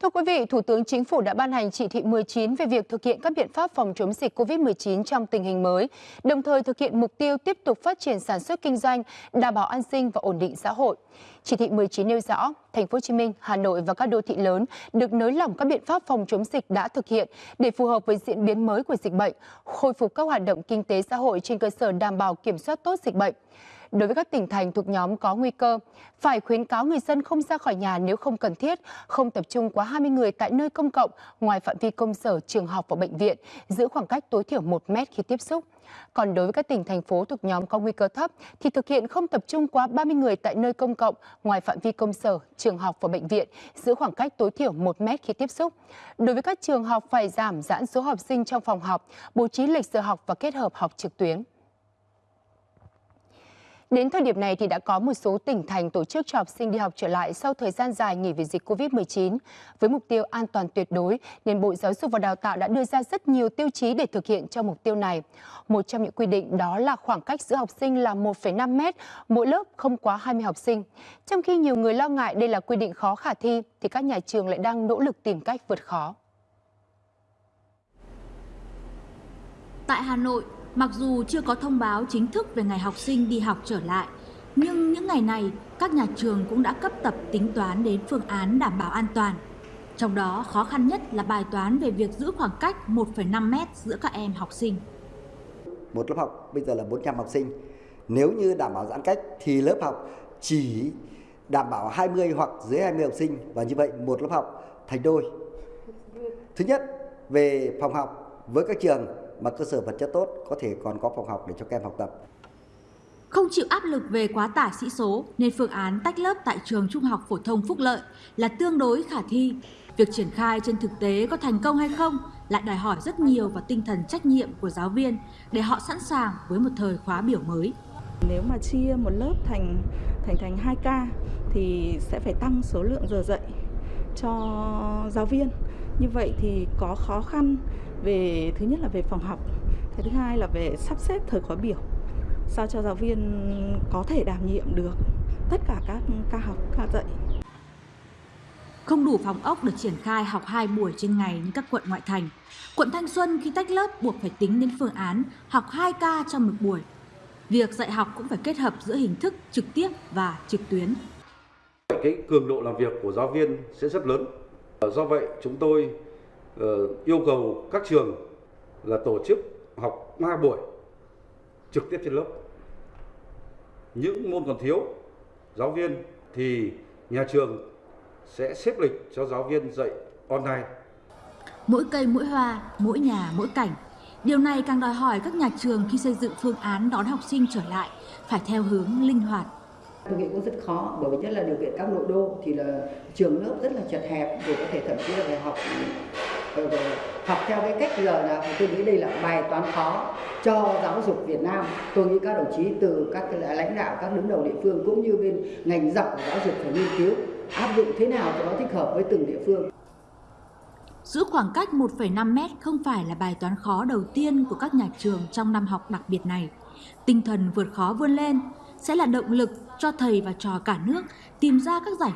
Thưa quý vị, Thủ tướng Chính phủ đã ban hành chỉ thị 19 về việc thực hiện các biện pháp phòng chống dịch COVID-19 trong tình hình mới, đồng thời thực hiện mục tiêu tiếp tục phát triển sản xuất kinh doanh, đảm bảo an sinh và ổn định xã hội. Chỉ thị 19 nêu rõ, Thành phố Hồ Chí Minh, Hà Nội và các đô thị lớn được nới lỏng các biện pháp phòng chống dịch đã thực hiện để phù hợp với diễn biến mới của dịch bệnh, khôi phục các hoạt động kinh tế xã hội trên cơ sở đảm bảo kiểm soát tốt dịch bệnh đối với các tỉnh thành thuộc nhóm có nguy cơ, phải khuyến cáo người dân không ra khỏi nhà nếu không cần thiết, không tập trung quá 20 người tại nơi công cộng, ngoài phạm vi công sở, trường học và bệnh viện, giữ khoảng cách tối thiểu 1 mét khi tiếp xúc. Còn đối với các tỉnh, thành phố thuộc nhóm có nguy cơ thấp thì thực hiện không tập trung quá 30 người tại nơi công cộng, ngoài phạm vi công sở, trường học và bệnh viện, giữ khoảng cách tối thiểu 1 mét khi tiếp xúc. Đối với các trường học phải giảm giãn số học sinh trong phòng học, bố trí lịch giờ học và kết hợp học trực tuyến. Đến thời điểm này thì đã có một số tỉnh thành tổ chức cho học sinh đi học trở lại sau thời gian dài nghỉ vì dịch Covid-19. Với mục tiêu an toàn tuyệt đối, nên Bộ Giáo dục và Đào tạo đã đưa ra rất nhiều tiêu chí để thực hiện cho mục tiêu này. Một trong những quy định đó là khoảng cách giữa học sinh là 1,5 mét, mỗi lớp không quá 20 học sinh. Trong khi nhiều người lo ngại đây là quy định khó khả thi, thì các nhà trường lại đang nỗ lực tìm cách vượt khó. Tại Hà Nội, Mặc dù chưa có thông báo chính thức về ngày học sinh đi học trở lại, nhưng những ngày này các nhà trường cũng đã cấp tập tính toán đến phương án đảm bảo an toàn. Trong đó khó khăn nhất là bài toán về việc giữ khoảng cách 1,5 mét giữa các em học sinh. Một lớp học bây giờ là 400 học sinh. Nếu như đảm bảo giãn cách thì lớp học chỉ đảm bảo 20 hoặc dưới 20 học sinh và như vậy một lớp học thành đôi. Thứ nhất, về phòng học với các trường mà cơ sở vật chất tốt có thể còn có phòng học để cho các em học tập. Không chịu áp lực về quá tải sĩ số nên phương án tách lớp tại trường Trung học phổ thông Phúc Lợi là tương đối khả thi. Việc triển khai trên thực tế có thành công hay không lại đòi hỏi rất nhiều vào tinh thần trách nhiệm của giáo viên để họ sẵn sàng với một thời khóa biểu mới. Nếu mà chia một lớp thành thành thành 2 ca thì sẽ phải tăng số lượng giờ dạy cho giáo viên. Như vậy thì có khó khăn về thứ nhất là về phòng học cái thứ hai là về sắp xếp thời khóa biểu sao cho giáo viên có thể đảm nhiệm được tất cả các ca học ca dạy không đủ phòng ốc được triển khai học 2 buổi trên ngày như các quận ngoại thành. Quận Thanh Xuân khi tách lớp buộc phải tính đến phương án học 2 ca trong một buổi. Việc dạy học cũng phải kết hợp giữa hình thức trực tiếp và trực tuyến. Cái cường độ làm việc của giáo viên sẽ rất lớn. Do vậy chúng tôi yêu cầu các trường là tổ chức học 3 buổi trực tiếp trên lớp. Những môn còn thiếu giáo viên thì nhà trường sẽ xếp lịch cho giáo viên dạy online. Mỗi cây mỗi hoa, mỗi nhà mỗi cảnh. Điều này càng đòi hỏi các nhà trường khi xây dựng phương án đón học sinh trở lại phải theo hướng linh hoạt. Tôi nghĩ cũng rất khó bởi vì nhất là điều kiện các nội đô thì là trường lớp rất là chật hẹp để có thể thậm chí là phải học học theo cái cách giờ là tôi nghĩ đây là bài toán khó cho giáo dục Việt Nam. Tôi nghĩ các đồng chí từ các lãnh đạo, các đứng đầu địa phương cũng như bên ngành dọc của giáo dục phải nghiên cứu áp dụng thế nào cho nó thích hợp với từng địa phương. Giữ khoảng cách 1,5 mét không phải là bài toán khó đầu tiên của các nhà trường trong năm học đặc biệt này. Tinh thần vượt khó vươn lên sẽ là động lực cho thầy và trò cả nước tìm ra các giải